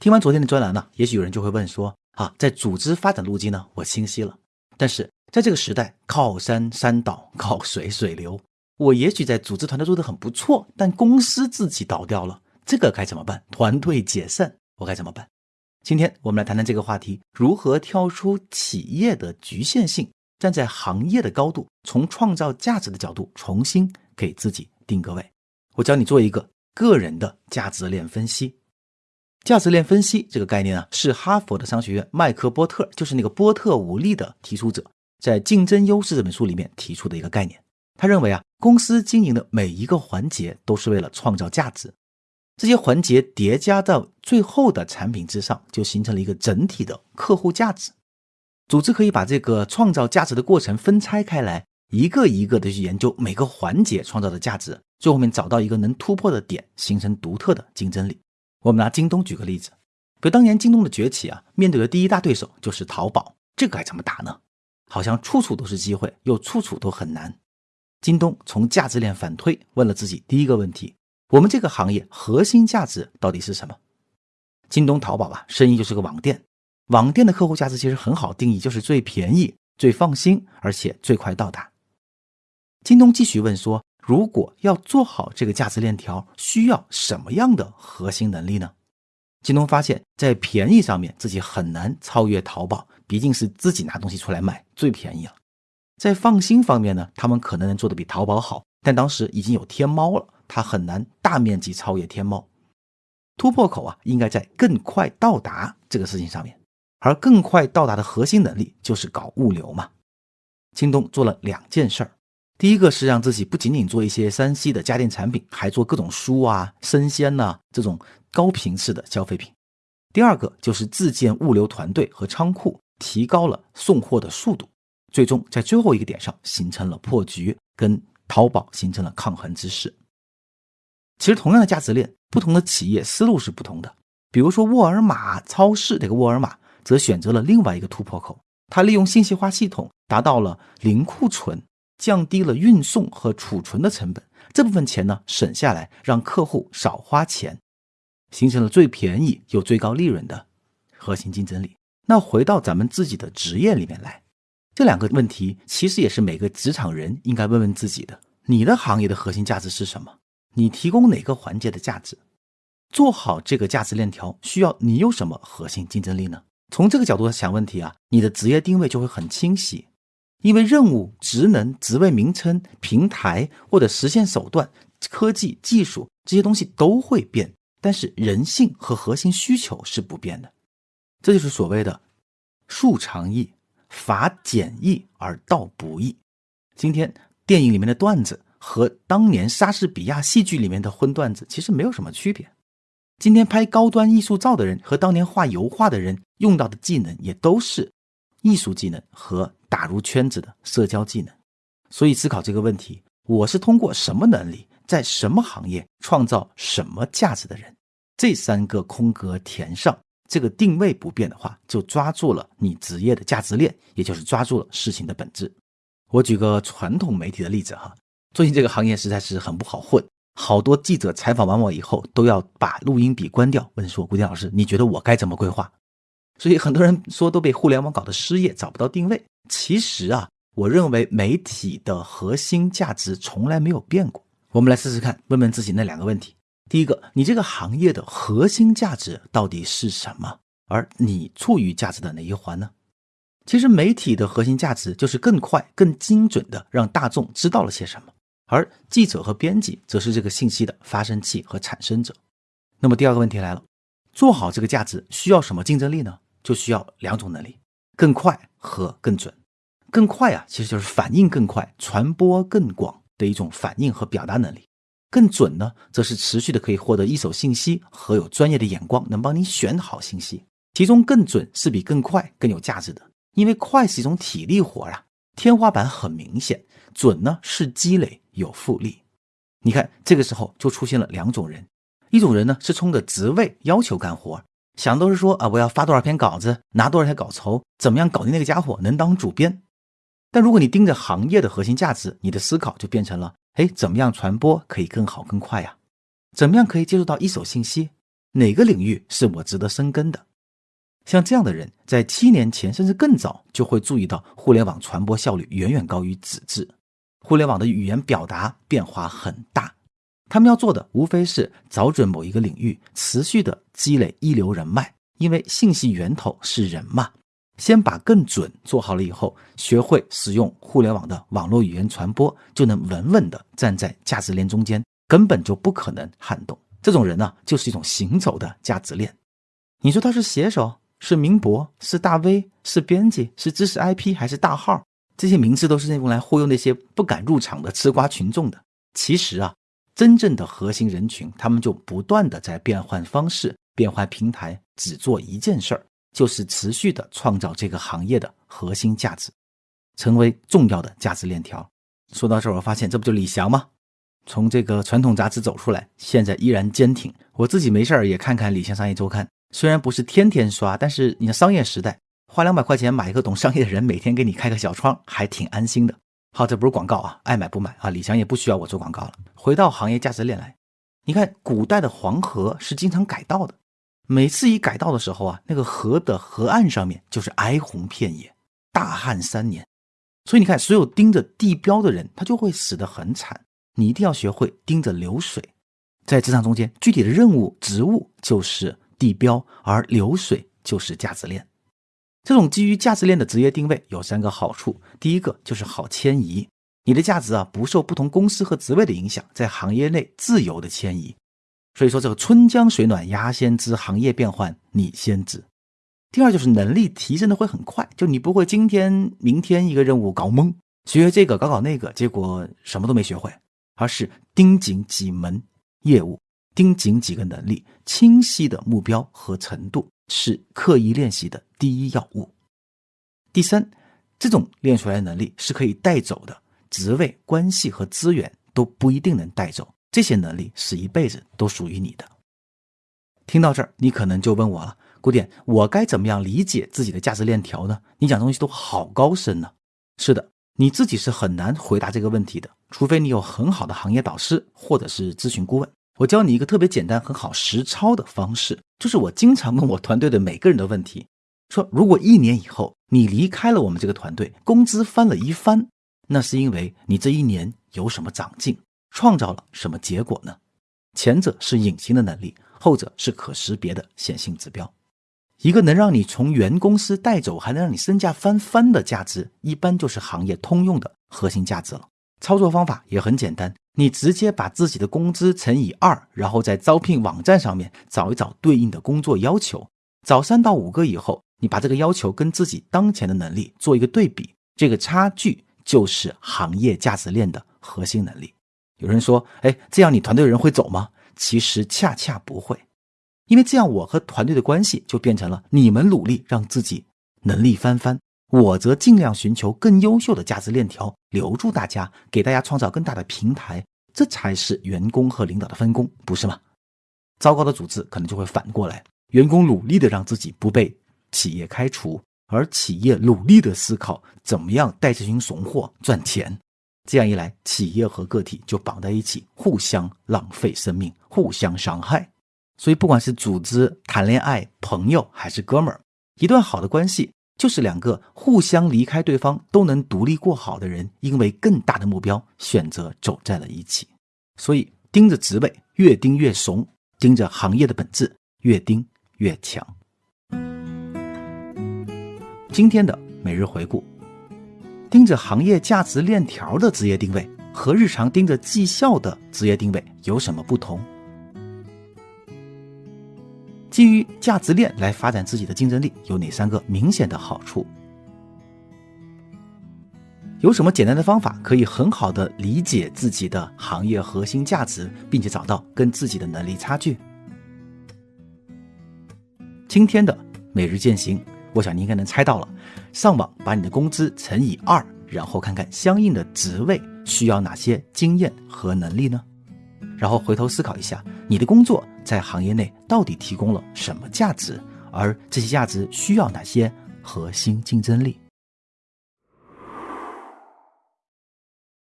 听完昨天的专栏呢，也许有人就会问说：啊，在组织发展路径呢，我清晰了，但是在这个时代，靠山山倒，靠水水流，我也许在组织团队做得很不错，但公司自己倒掉了，这个该怎么办？团队解散，我该怎么办？今天我们来谈谈这个话题：如何跳出企业的局限性，站在行业的高度，从创造价值的角度重新给自己定个位。我教你做一个个人的价值链分析。价值链分析这个概念呢，是哈佛的商学院麦克波特，就是那个波特五力的提出者，在《竞争优势》这本书里面提出的一个概念。他认为啊，公司经营的每一个环节都是为了创造价值，这些环节叠加到最后的产品之上，就形成了一个整体的客户价值。组织可以把这个创造价值的过程分拆开来，一个一个的去研究每个环节创造的价值，最后面找到一个能突破的点，形成独特的竞争力。我们拿京东举个例子，比如当年京东的崛起啊，面对的第一大对手就是淘宝，这个该怎么打呢？好像处处都是机会，又处处都很难。京东从价值链反推，问了自己第一个问题：我们这个行业核心价值到底是什么？京东、淘宝吧，生意就是个网店，网店的客户价值其实很好定义，就是最便宜、最放心，而且最快到达。京东继续问说。如果要做好这个价值链条，需要什么样的核心能力呢？京东发现，在便宜上面自己很难超越淘宝，毕竟是自己拿东西出来卖最便宜了。在放心方面呢，他们可能能做的比淘宝好，但当时已经有天猫了，它很难大面积超越天猫。突破口啊，应该在更快到达这个事情上面，而更快到达的核心能力就是搞物流嘛。京东做了两件事儿。第一个是让自己不仅仅做一些三 C 的家电产品，还做各种书啊、生鲜呐这种高频次的消费品。第二个就是自建物流团队和仓库，提高了送货的速度，最终在最后一个点上形成了破局，跟淘宝形成了抗衡之势。其实同样的价值链，不同的企业思路是不同的。比如说沃尔玛超市这个沃尔玛，则选择了另外一个突破口，它利用信息化系统达到了零库存。降低了运送和储存的成本，这部分钱呢省下来，让客户少花钱，形成了最便宜又最高利润的核心竞争力。那回到咱们自己的职业里面来，这两个问题其实也是每个职场人应该问问自己的：你的行业的核心价值是什么？你提供哪个环节的价值？做好这个价值链条，需要你有什么核心竞争力呢？从这个角度想问题啊，你的职业定位就会很清晰。因为任务、职能、职位名称、平台或者实现手段、科技、技术这些东西都会变，但是人性和核心需求是不变的。这就是所谓的“术长易，法简易而道不易”。今天电影里面的段子和当年莎士比亚戏剧里面的荤段子其实没有什么区别。今天拍高端艺术照的人和当年画油画的人用到的技能也都是艺术技能和。打入圈子的社交技能，所以思考这个问题：我是通过什么能力，在什么行业创造什么价值的人？这三个空格填上，这个定位不变的话，就抓住了你职业的价值链，也就是抓住了事情的本质。我举个传统媒体的例子哈，最近这个行业实在是很不好混，好多记者采访完我以后，都要把录音笔关掉，问说：“古典老师，你觉得我该怎么规划？”所以很多人说都被互联网搞得失业，找不到定位。其实啊，我认为媒体的核心价值从来没有变过。我们来试试看，问问自己那两个问题：第一个，你这个行业的核心价值到底是什么？而你处于价值的哪一环呢？其实媒体的核心价值就是更快、更精准的让大众知道了些什么，而记者和编辑则是这个信息的发生器和产生者。那么第二个问题来了，做好这个价值需要什么竞争力呢？就需要两种能力：更快和更准。更快啊，其实就是反应更快、传播更广的一种反应和表达能力。更准呢，则是持续的可以获得一手信息和有专业的眼光，能帮你选好信息。其中更准是比更快更有价值的，因为快是一种体力活啊，天花板很明显；准呢是积累有复利。你看这个时候就出现了两种人，一种人呢是冲着职位要求干活，想都是说啊我要发多少篇稿子，拿多少条稿酬，怎么样搞定那个家伙能当主编。但如果你盯着行业的核心价值，你的思考就变成了：哎，怎么样传播可以更好更快呀？怎么样可以接触到一手信息？哪个领域是我值得深耕的。像这样的人，在七年前甚至更早就会注意到，互联网传播效率远远高于纸质，互联网的语言表达变化很大。他们要做的无非是找准某一个领域，持续的积累一流人脉，因为信息源头是人嘛。先把更准做好了以后，学会使用互联网的网络语言传播，就能稳稳的站在价值链中间，根本就不可能撼动。这种人呢，就是一种行走的价值链。你说他是写手？是名博，是大 V，是编辑，是知识 IP，还是大号？这些名字都是用来忽悠那些不敢入场的吃瓜群众的。其实啊，真正的核心人群，他们就不断的在变换方式、变换平台，只做一件事儿，就是持续的创造这个行业的核心价值，成为重要的价值链条。说到这儿，我发现这不就李翔吗？从这个传统杂志走出来，现在依然坚挺。我自己没事儿也看看李翔商业周刊。虽然不是天天刷，但是你的商业时代花两百块钱买一个懂商业的人，每天给你开个小窗，还挺安心的。好，这不是广告啊，爱买不买啊。李翔也不需要我做广告了。回到行业价值链来，你看古代的黄河是经常改道的，每次一改道的时候啊，那个河的河岸上面就是哀鸿遍野，大旱三年。所以你看，所有盯着地标的人，他就会死得很惨。你一定要学会盯着流水，在职场中间，具体的任务职务就是。地标，而流水就是价值链。这种基于价值链的职业定位有三个好处：第一个就是好迁移，你的价值啊不受不同公司和职位的影响，在行业内自由的迁移。所以说，这个春江水暖鸭先知，行业变换你先知。第二就是能力提升的会很快，就你不会今天明天一个任务搞懵，学这个搞搞那个，结果什么都没学会，而是盯紧几门业务。盯紧几个能力，清晰的目标和程度是刻意练习的第一要务。第三，这种练出来的能力是可以带走的，职位、关系和资源都不一定能带走。这些能力是一辈子都属于你的。听到这儿，你可能就问我了，古典，我该怎么样理解自己的价值链条呢？你讲东西都好高深呢。是的，你自己是很难回答这个问题的，除非你有很好的行业导师或者是咨询顾问。我教你一个特别简单、很好实操的方式，就是我经常问我团队的每个人的问题：说如果一年以后你离开了我们这个团队，工资翻了一番，那是因为你这一年有什么长进，创造了什么结果呢？前者是隐形的能力，后者是可识别的显性指标。一个能让你从原公司带走，还能让你身价翻番的价值，一般就是行业通用的核心价值了。操作方法也很简单。你直接把自己的工资乘以二，然后在招聘网站上面找一找对应的工作要求，找三到五个以后，你把这个要求跟自己当前的能力做一个对比，这个差距就是行业价值链的核心能力。有人说，哎，这样你团队的人会走吗？其实恰恰不会，因为这样我和团队的关系就变成了你们努力让自己能力翻番。我则尽量寻求更优秀的价值链条，留住大家，给大家创造更大的平台，这才是员工和领导的分工，不是吗？糟糕的组织可能就会反过来，员工努力的让自己不被企业开除，而企业努力的思考怎么样带这群怂货赚钱。这样一来，企业和个体就绑在一起，互相浪费生命，互相伤害。所以，不管是组织谈恋爱、朋友还是哥们儿，一段好的关系。就是两个互相离开对方都能独立过好的人，因为更大的目标选择走在了一起。所以盯着职位越盯越怂，盯着行业的本质越盯越强。今天的每日回顾，盯着行业价值链条的职业定位和日常盯着绩效的职业定位有什么不同？基于价值链来发展自己的竞争力有哪三个明显的好处？有什么简单的方法可以很好的理解自己的行业核心价值，并且找到跟自己的能力差距？今天的每日践行，我想你应该能猜到了。上网把你的工资乘以二，然后看看相应的职位需要哪些经验和能力呢？然后回头思考一下，你的工作在行业内到底提供了什么价值，而这些价值需要哪些核心竞争力？